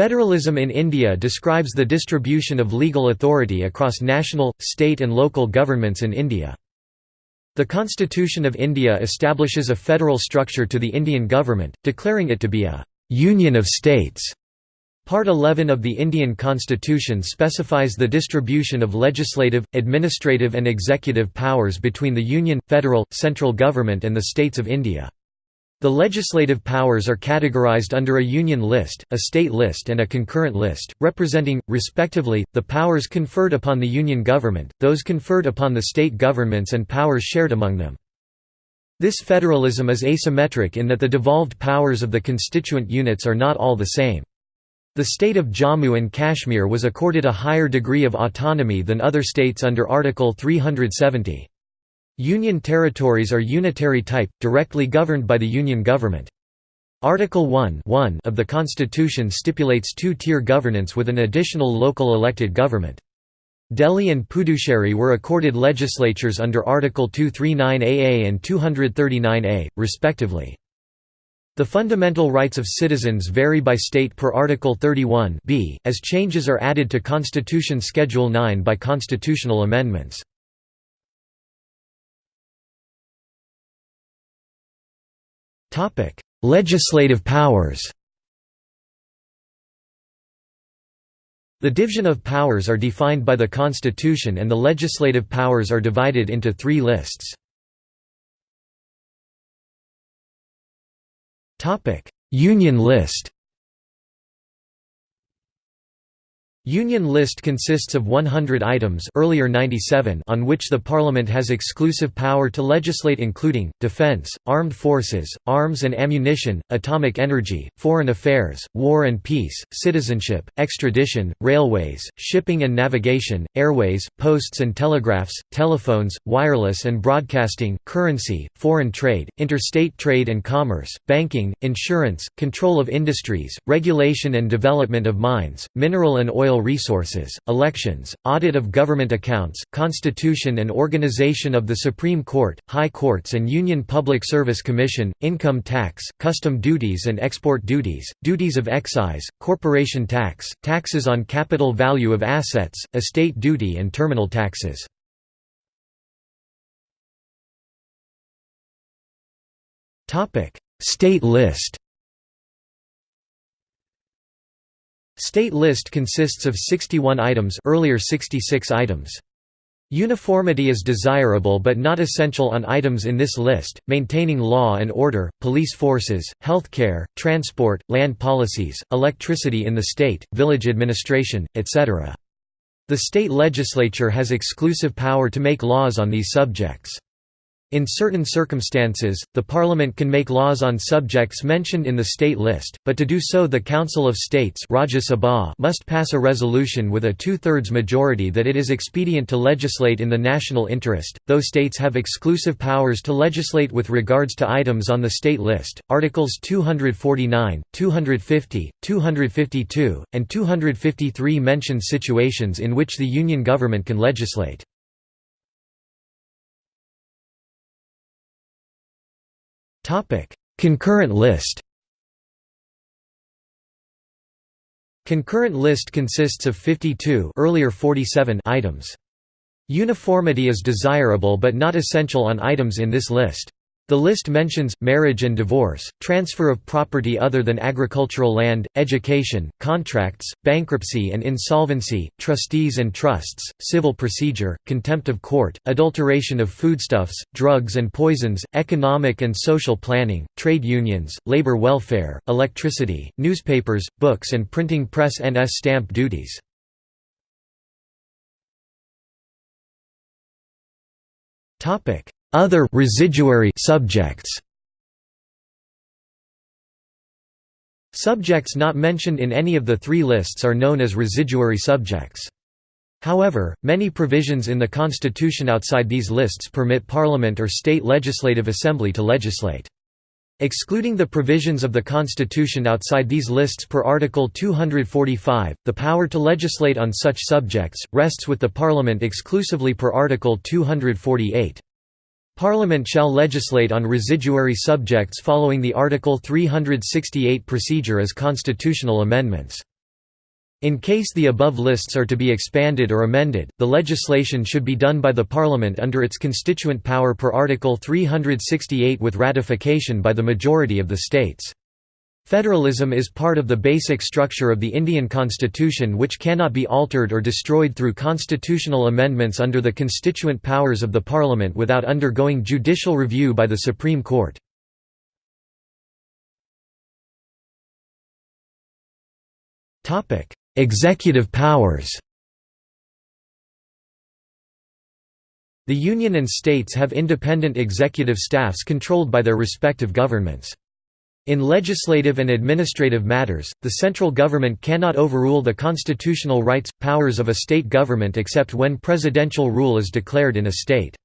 Federalism in India describes the distribution of legal authority across national, state and local governments in India. The Constitution of India establishes a federal structure to the Indian government, declaring it to be a «union of states». Part 11 of the Indian Constitution specifies the distribution of legislative, administrative and executive powers between the Union, federal, central government and the states of India. The legislative powers are categorized under a union list, a state list and a concurrent list, representing, respectively, the powers conferred upon the union government, those conferred upon the state governments and powers shared among them. This federalism is asymmetric in that the devolved powers of the constituent units are not all the same. The state of Jammu and Kashmir was accorded a higher degree of autonomy than other states under Article 370. Union territories are unitary type, directly governed by the Union government. Article 1 of the Constitution stipulates two-tier governance with an additional local elected government. Delhi and Puducherry were accorded legislatures under Article 239AA and 239A, respectively. The fundamental rights of citizens vary by state per Article 31 b, as changes are added to Constitution Schedule 9 by constitutional amendments. Legislative powers. The division of powers are defined by the Constitution and the legislative powers are divided into three lists. Union list Union list consists of 100 items earlier 97 on which the Parliament has exclusive power to legislate including, defence, armed forces, arms and ammunition, atomic energy, foreign affairs, war and peace, citizenship, extradition, railways, shipping and navigation, airways, posts and telegraphs, telephones, wireless and broadcasting, currency, foreign trade, interstate trade and commerce, banking, insurance, control of industries, regulation and development of mines, mineral and oil oil resources, elections, audit of government accounts, constitution and organization of the Supreme Court, High Courts and Union Public Service Commission, income tax, custom duties and export duties, duties of excise, corporation tax, taxes on capital value of assets, estate duty and terminal taxes. State list State list consists of 61 items earlier 66 items. Uniformity is desirable but not essential on items in this list, maintaining law and order, police forces, healthcare, transport, land policies, electricity in the state, village administration, etc. The state legislature has exclusive power to make laws on these subjects. In certain circumstances, the Parliament can make laws on subjects mentioned in the state list, but to do so the Council of States must pass a resolution with a two-thirds majority that it is expedient to legislate in the national interest, though states have exclusive powers to legislate with regards to items on the state list. Articles 249, 250, 252, and 253 mention situations in which the Union government can legislate. Concurrent list. Concurrent list consists of 52 earlier 47 items. Uniformity is desirable but not essential on items in this list. The list mentions, marriage and divorce, transfer of property other than agricultural land, education, contracts, bankruptcy and insolvency, trustees and trusts, civil procedure, contempt of court, adulteration of foodstuffs, drugs and poisons, economic and social planning, trade unions, labor welfare, electricity, newspapers, books and printing press NS stamp duties. Topic other residuary subjects Subjects not mentioned in any of the three lists are known as residuary subjects. However, many provisions in the Constitution outside these lists permit Parliament or state legislative assembly to legislate. Excluding the provisions of the Constitution outside these lists per Article 245, the power to legislate on such subjects, rests with the Parliament exclusively per Article 248. Parliament shall legislate on residuary subjects following the Article 368 procedure as constitutional amendments. In case the above lists are to be expanded or amended, the legislation should be done by the Parliament under its constituent power per Article 368 with ratification by the majority of the states. Federalism is part of the basic structure of the Indian constitution which cannot be altered or destroyed through constitutional amendments under the constituent powers of the Parliament without undergoing judicial review by the Supreme Court. Executive powers The Union and states have independent executive staffs controlled by their respective governments. In legislative and administrative matters, the central government cannot overrule the constitutional rights, powers of a state government except when presidential rule is declared in a state.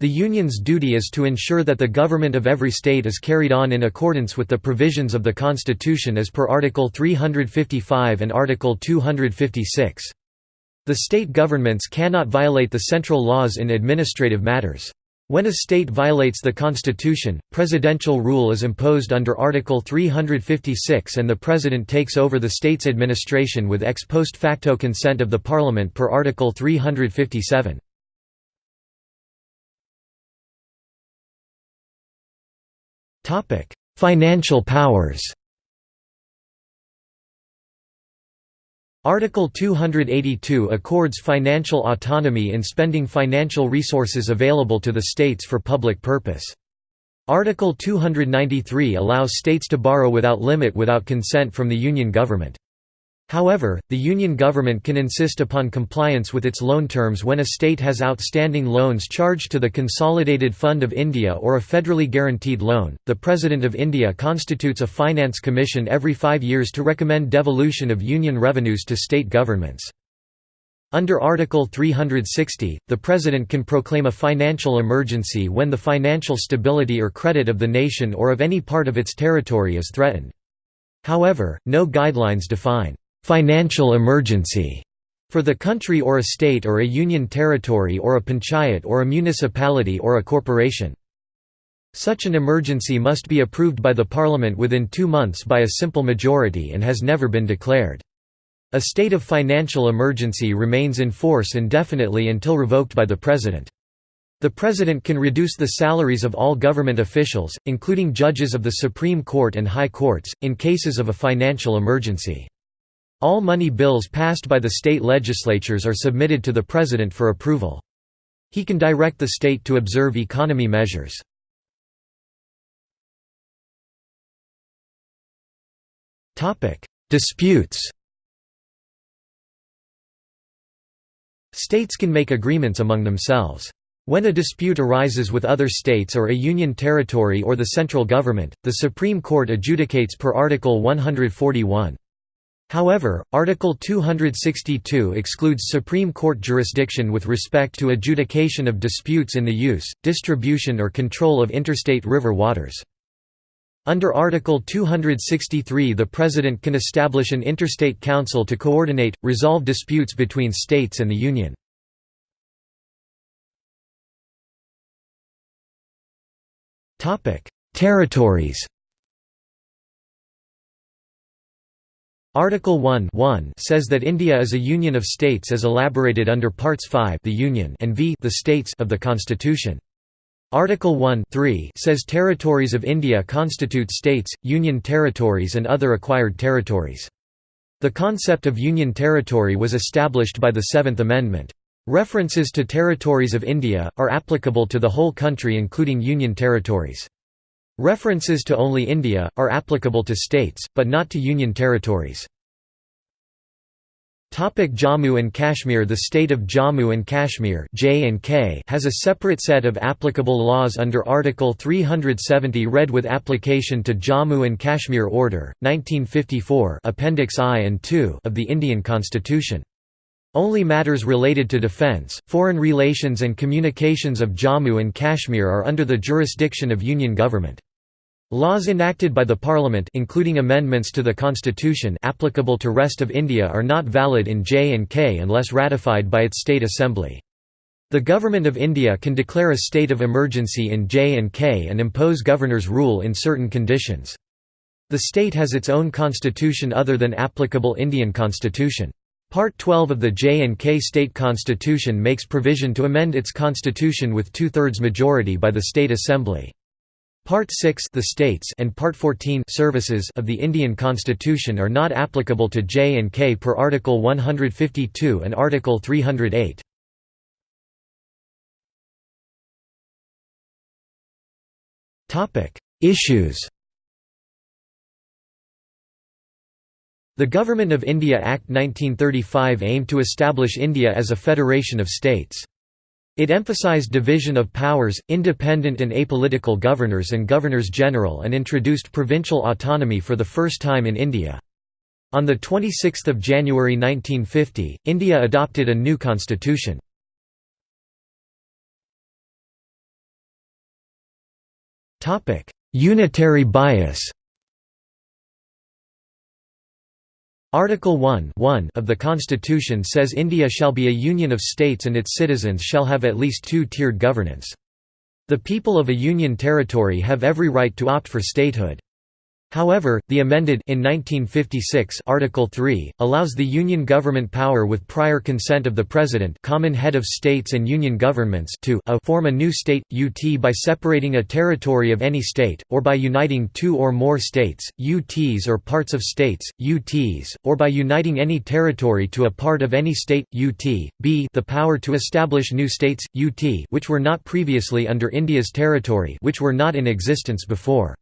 The Union's duty is to ensure that the government of every state is carried on in accordance with the provisions of the Constitution as per Article 355 and Article 256. The state governments cannot violate the central laws in administrative matters. When a state violates the Constitution, presidential rule is imposed under Article 356 and the President takes over the state's administration with ex post facto consent of the Parliament per Article 357. Financial powers Article 282 accords financial autonomy in spending financial resources available to the states for public purpose. Article 293 allows states to borrow without limit without consent from the Union government. However, the Union government can insist upon compliance with its loan terms when a state has outstanding loans charged to the Consolidated Fund of India or a federally guaranteed loan. The President of India constitutes a finance commission every five years to recommend devolution of Union revenues to state governments. Under Article 360, the President can proclaim a financial emergency when the financial stability or credit of the nation or of any part of its territory is threatened. However, no guidelines define financial emergency for the country or a state or a union territory or a panchayat or a municipality or a corporation. Such an emergency must be approved by the parliament within two months by a simple majority and has never been declared. A state of financial emergency remains in force indefinitely until revoked by the president. The president can reduce the salaries of all government officials, including judges of the Supreme Court and High Courts, in cases of a financial emergency. All money bills passed by the state legislatures are submitted to the President for approval. He can direct the state to observe economy measures. Disputes States can make agreements among themselves. When a dispute arises with other states or a union territory or the central government, the Supreme Court adjudicates per Article 141. However, Article 262 excludes Supreme Court jurisdiction with respect to adjudication of disputes in the use, distribution or control of interstate river waters. Under Article 263 the President can establish an interstate council to coordinate, resolve disputes between states and the Union. Territories Article 1 says that India is a union of states as elaborated under Parts 5 the Union and v the states of the Constitution. Article 1 says territories of India constitute states, union territories and other acquired territories. The concept of union territory was established by the Seventh Amendment. References to territories of India, are applicable to the whole country including union territories. References to only India, are applicable to states, but not to union territories. Jammu and Kashmir The state of Jammu and Kashmir has a separate set of applicable laws under Article 370 read with application to Jammu and Kashmir Order, 1954 Appendix I and II of the Indian Constitution. Only matters related to defence, foreign relations and communications of Jammu and Kashmir are under the jurisdiction of Union government. Laws enacted by the Parliament including amendments to the Constitution applicable to rest of India are not valid in J&K unless ratified by its state assembly. The Government of India can declare a state of emergency in J&K and impose governor's rule in certain conditions. The state has its own constitution other than applicable Indian constitution. Part 12 of the J&K State Constitution makes provision to amend its constitution with two-thirds majority by the State Assembly. Part 6 the states and Part 14 services of the Indian Constitution are not applicable to J&K per Article 152 and Article 308. Issues The Government of India Act 1935 aimed to establish India as a federation of states. It emphasized division of powers, independent and apolitical governors and governors-general and introduced provincial autonomy for the first time in India. On 26 January 1950, India adopted a new constitution. Unitary bias Article 1, 1 of the Constitution says India shall be a union of states and its citizens shall have at least two-tiered governance. The people of a union territory have every right to opt for statehood. However, the amended in 1956 Article 3 allows the union government power with prior consent of the president, common head of states and union governments to a form a new state UT by separating a territory of any state or by uniting two or more states, UTs or parts of states, UTs, or by uniting any territory to a part of any state UT. B the power to establish new states UT which were not previously under India's territory which were not in existence before.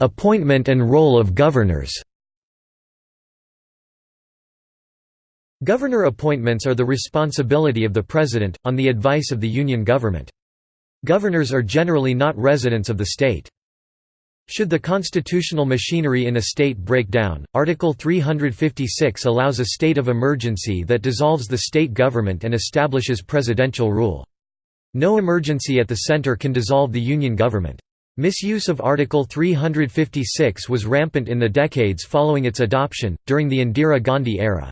Appointment and role of governors. Governor appointments are the responsibility of the President, on the advice of the Union government. Governors are generally not residents of the state. Should the constitutional machinery in a state break down, Article 356 allows a state of emergency that dissolves the state government and establishes presidential rule. No emergency at the center can dissolve the Union government. Misuse of Article 356 was rampant in the decades following its adoption, during the Indira Gandhi era.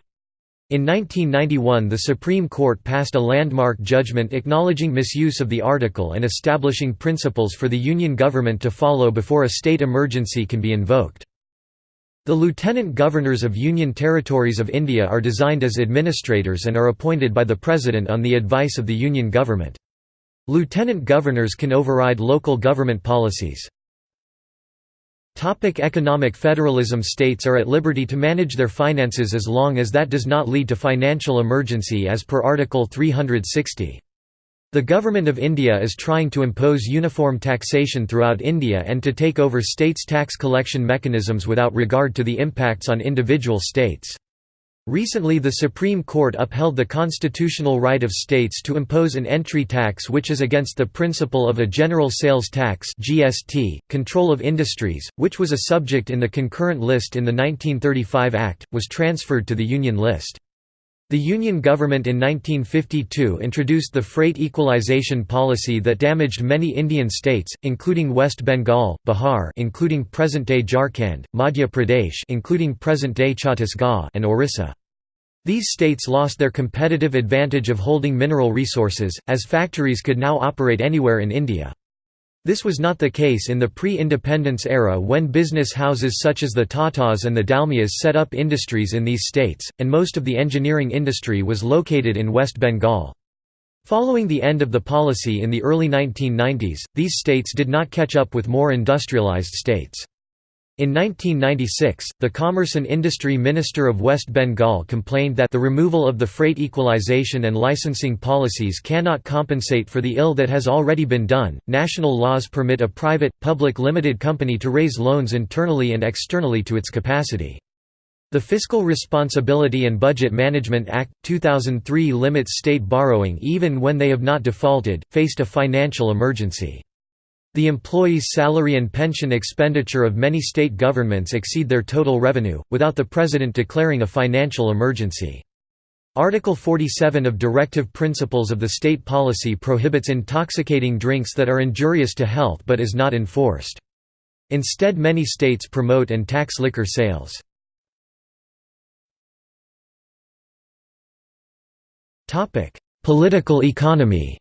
In 1991 the Supreme Court passed a landmark judgment acknowledging misuse of the article and establishing principles for the Union government to follow before a state emergency can be invoked. The Lieutenant Governors of Union Territories of India are designed as administrators and are appointed by the President on the advice of the Union government. Lieutenant governors can override local government policies. Economic federalism States are at liberty to manage their finances as long as that does not lead to financial emergency as per Article 360. The Government of India is trying to impose uniform taxation throughout India and to take over states' tax collection mechanisms without regard to the impacts on individual states. Recently the Supreme Court upheld the constitutional right of states to impose an entry tax which is against the principle of a general sales tax GST. .Control of industries, which was a subject in the concurrent list in the 1935 Act, was transferred to the Union list. The Union government in 1952 introduced the freight equalization policy that damaged many Indian states, including West Bengal, Bihar including present-day Jharkhand, Madhya Pradesh including present-day Chhattisgarh and Orissa. These states lost their competitive advantage of holding mineral resources, as factories could now operate anywhere in India. This was not the case in the pre-independence era when business houses such as the Tatas and the Dalmias set up industries in these states, and most of the engineering industry was located in West Bengal. Following the end of the policy in the early 1990s, these states did not catch up with more industrialized states. In 1996, the Commerce and Industry Minister of West Bengal complained that the removal of the freight equalization and licensing policies cannot compensate for the ill that has already been done. National laws permit a private, public limited company to raise loans internally and externally to its capacity. The Fiscal Responsibility and Budget Management Act, 2003 limits state borrowing even when they have not defaulted, faced a financial emergency. The employees' salary and pension expenditure of many state governments exceed their total revenue, without the President declaring a financial emergency. Article 47 of Directive Principles of the State Policy prohibits intoxicating drinks that are injurious to health but is not enforced. Instead many states promote and tax liquor sales. Political economy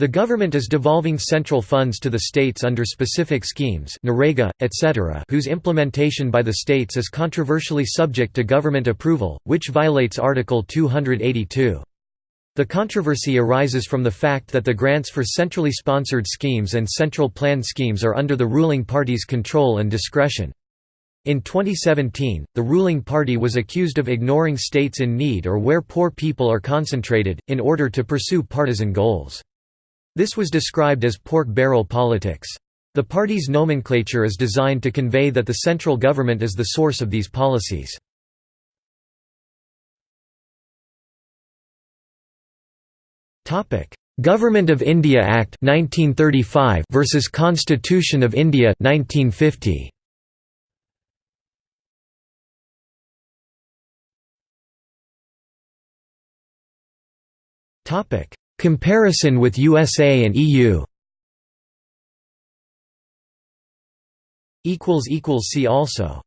The government is devolving central funds to the states under specific schemes Narega, etc. whose implementation by the states is controversially subject to government approval, which violates Article 282. The controversy arises from the fact that the grants for centrally sponsored schemes and central plan schemes are under the ruling party's control and discretion. In 2017, the ruling party was accused of ignoring states in need or where poor people are concentrated, in order to pursue partisan goals. This was described as pork barrel politics. The party's nomenclature is designed to convey that the central government is the source of these policies. Government of India Act 1935 versus Constitution of India 1950. Comparison with USA and EU See also